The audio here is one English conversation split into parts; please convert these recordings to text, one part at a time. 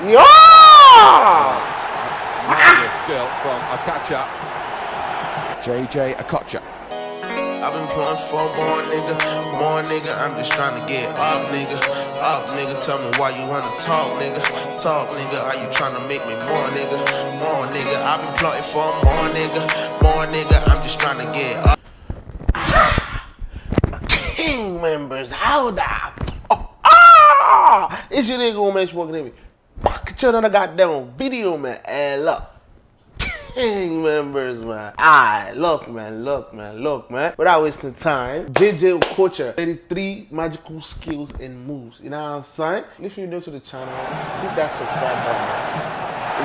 Yeah! Marvelous skill from Okocha. JJ Okocha. I've been pulling for more nigga, more nigga. I'm just trying to get up, nigga, up, nigga. Tell me why you wanna talk, nigga, talk, nigga. Are you trying to make me more, nigga, more nigga? I've been plotting for more nigga, more nigga. I'm just trying to get up. King members, how that? Oh, ah! It's your nigga, man. Walking at me. Fuck each other, goddamn video, man. And look. King members, man. Alright, look, man, look, man, look, man. Without wasting time, JJ Okocha, 33 magical skills and moves. You know what I'm saying? If you're new to the channel, hit that subscribe button.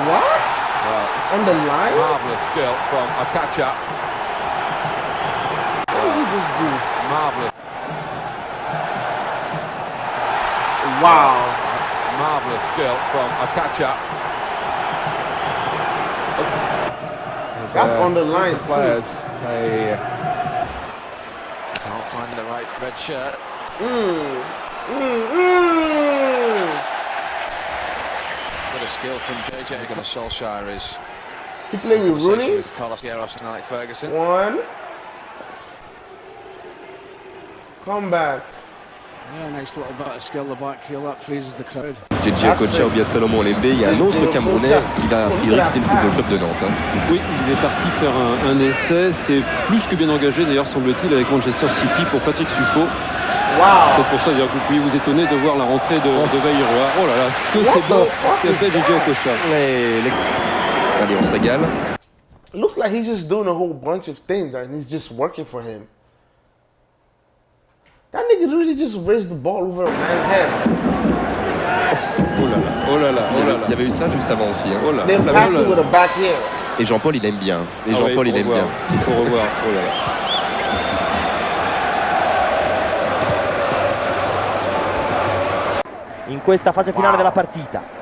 What? Well, On the line? marvelous skill from Okocha. What did he just do? Marvelous, Wow. Marvelous skill from Okocha. Looks- That's uh, on the line, the too. players, they Can't find the right red shirt. Mmm. Mmm. Mmm. Bit of skill from JJ and Solskjaer is He played with conversation Rooney. with Carlos Queiroz and Alex Ferguson. One. Come back. JJ Okocha ou bien Salomon Lembe, il y a un autre Camerounais qui va priori quitter le football club de Nantes. hein. Oui, il est parti faire un, un essai. C'est plus que bien engagé, d'ailleurs, semble-t-il, avec Manchester City pour Patrick Suffo. Wow. C'est pour ça d'ailleurs, que vous pouvez vous étonner de voir la rentrée de, de Bayreuth. Oh là là, ce que c'est the beau ce qu'a fait JJ Okocha. Les- Allez, on se régale. Looks like he's just doing a whole bunch of things and he's just working for him. That nigga really just raised the ball over a man's head. Oh là là, oh là là, Il y, oh là il y avait eu ça juste avant aussi. hein. Oh là là, Then oh là là. it with a back heel. Et Jean-Paul, il aime bien. Et Ah ouais, Jean-Paul, il faut aime revoir. bien. Il faut revoir, oh là là. in questa fase finale della partita.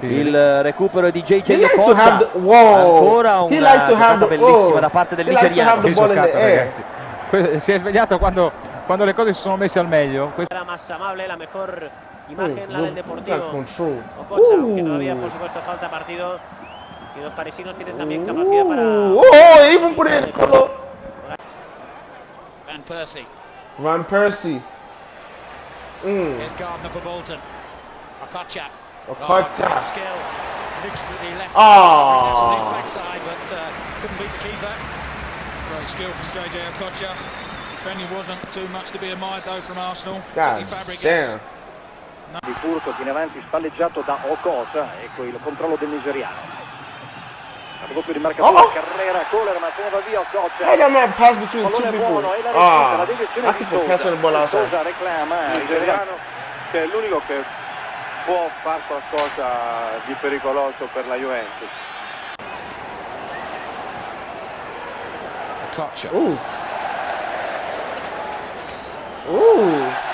Il recupero di JJ He like to Okocha. have the whoa. Ancora He una like to have giocata bellissima oh. da parte del nigeriano. Que- Si è svegliato quando, quando le cose si sono messe al meglio. Questo- la más amable, la mejor Oh, imagen, la look, del Deportivo. Ococha, aunque Ooh. todavía por supuesto falta partido. Y los parisinos tienen también capacidad para... Ooh. Oh, even put it in color. Van Persie. Van Persie. Mm. Here's Gardner for Bolton. Okocha. Okocha. Left. Ah. backside, but uh, couldn't beat the keeper. Great skill from JJ Okocha. Defending wasn't too much to be admired though from Arsenal. God damn. Il furto viene avanti spalleggiato da Okocha, ecco il controllo del nigeriano. La doppio di marcatura, Oh. Carrera, Kohler, ma se ne va via Okocha. How that man pass between two Pallone people? buono e la respinta, Ah, la deviazione I di keep catching the ball outside. Sosa reclama, il nigeriano che è l'unico che può fare qualcosa di pericoloso per la Juventus. Okocha. Ooh. Ooh.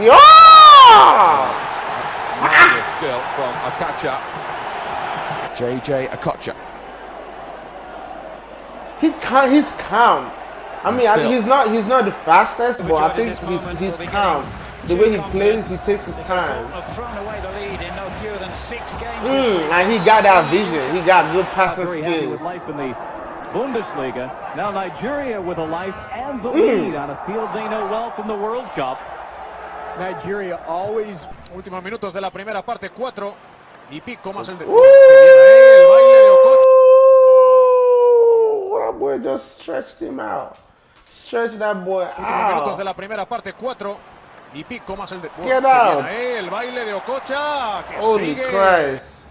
Yeah! Marvelous skill from Okocha. JJ Okocha. He calm, he's calm. I mean, I, he's not he's not the fastest, but I think he's he's calm. The way he plays, he takes his time. Have thrown away the lead in no fewer than six games. Mm, and he got that vision. He got good passing skills. with life in the Bundesliga. Now Nigeria with a life and the Mm. lead on a field they know well from the World Cup. Nigeria always Últimos minutos de la primera parte, cuatro y pico más el de. Ooh. Que viene ahí el baile de Okocha. Ooh, that boy just stretched him out. Stretch that boy out. Últimos minutos de la primera parte, cuatro y pico más el de. Get que out. viene ahí el baile de Okocha. Que Holy sigue. Christ.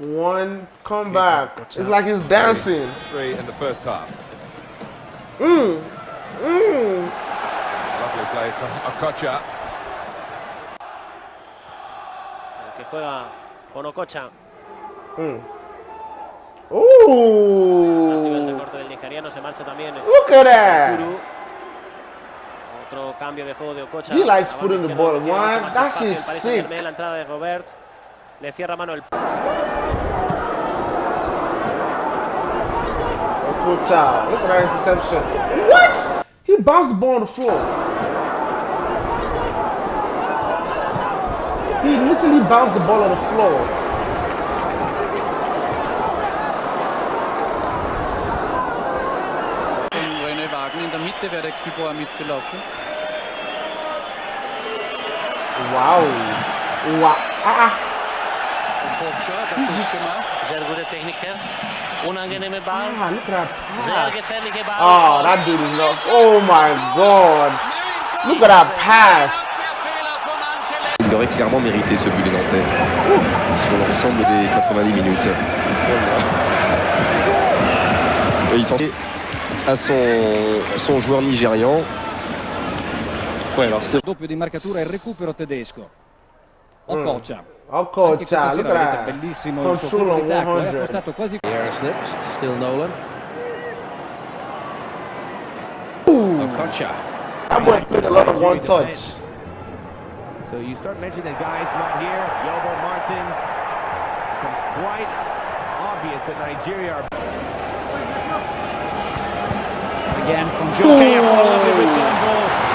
One comeback. It's like he's dancing. Three in the first half. Mm. Mm. Lovely play from Okocha. El que juega con Okocha. Mm. Recibe el Ooh. recorte del nigeriano, se marcha también. Look at that. Otro cambio de juego de Okocha. He likes putting the ball más That Paris sick. La entrada de Robert. Le cierra mano el. Okocha. Look at that interception. What? He bounced the ball on the floor. He literally bounced the ball on the floor. In der Mitte wäre der Kibor mitgelaufen. Wow. Ah. Oh, that dude is not. Oh my god. Look at that pass. Il aurait clairement mérité ce but des Nantais sur l'ensemble des 90 minutes. Il s'en à son, son joueur nigérian. C'est Doppio di marcatura e recupero tedesco. Okocha, Anche questa look at bellissimo il suo Control colpo di on tacco, è 100. appostato quasi slipped, still Nolan. Ooh. Okocha. That boy played a lot of one touch. So you start mentioning guys not here. Yobo Martins becomes quite obvious that Nigeria are. Again from Jockey, a lovely return ball.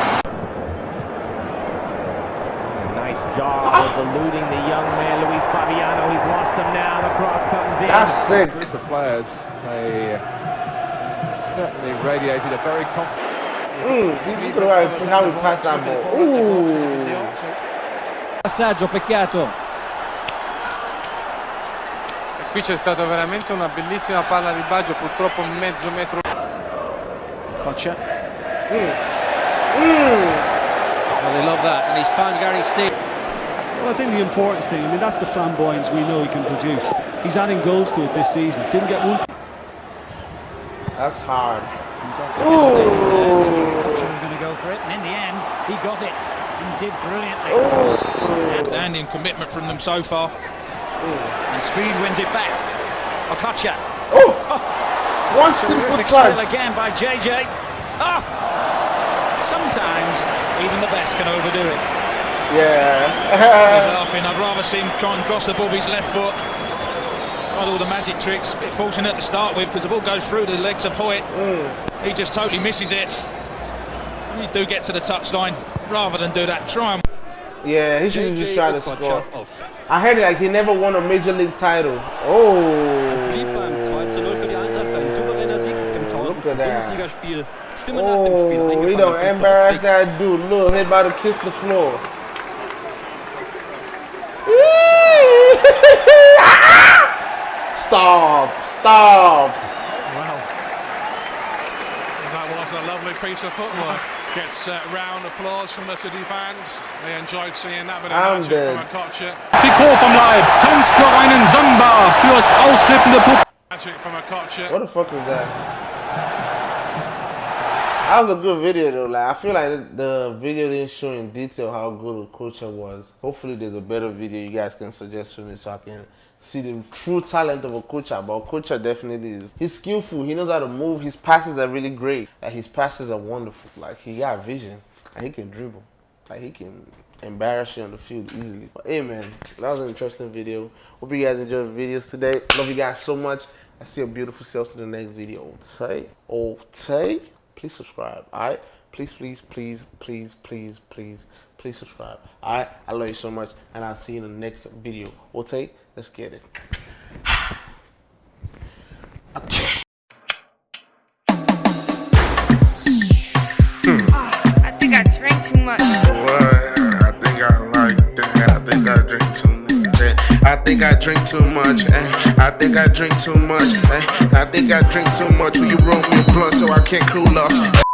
Eluding the young man, Luis Fabiano. He's lost him now. The cross comes in. That's. Group of players, they certainly radiated a very confident. Mm, you could have how he passed that ball. Ooh. Passaggio, peccato. E qui c'è stata veramente una bellissima palla di Baggio, purtroppo mezzo metro. Kocha. Mm. Well, they love that, and he's found Gary Steele. Well, I think the important thing, I mean, that's the flamboyance we know he can produce. He's adding goals to it this season. Didn't get one. That's hard. Ooh. was going to go for it, and in the end, he got it and did brilliantly. Outstanding commitment from them so far. And Speed wins it back. Okocha. Oh! One simple Terrific skill touch. again by JJ. Ah! Sometimes even the best can overdo it. He's Yeah. laughing. I'd rather see him try and cross the ball with his left foot. Tried all the magic tricks. A bit fortunate to start with because the ball goes through the legs of Hoyt. Hmm. He just totally misses it. When you do get to the touchline, rather than do that, try and yeah, he should just try to score. I heard it like he never won a major league title. Oh. Look at that. Oh, he don't embarrass that dude. Look, he about to kiss the floor. Stop! Stop! Wow. That was a lovely piece of footwork. Gets uh, round applause from the City fans. They enjoyed seeing that bit of I'm magic dead. from Okocha. Trikot vom Leib, tanzt noch einen Samba fürs ausflippende Publikum. Magic from Okocha. What the fuck was that? That was a good video though. Like I feel like the video didn't show in detail how good Okocha was. Hopefully, there's a better video you guys can suggest for me so I can see the true talent of a Okocha. But Okocha definitely is. He's skillful. He knows how to move. His passes are really great. Like his passes are wonderful. Like he got vision. And he can dribble. Like he can embarrass you on the field easily. But hey man, that was an interesting video. Hope you guys enjoyed the videos today. Love you guys so much. I see your beautiful selves in the next video. Okay? Okay? Please subscribe. Alright? Please, please, please, please, please, please, please subscribe. Alright? I love you so much. And I'll see you in the next video. Okay? Let's get it. I think I drank too much. What? I think I like that. I think I drink too much. eh. I think I drink too much. eh. I think I drink too much. eh. I think I drink too much. Will you roll me a blunt so I can't cool off?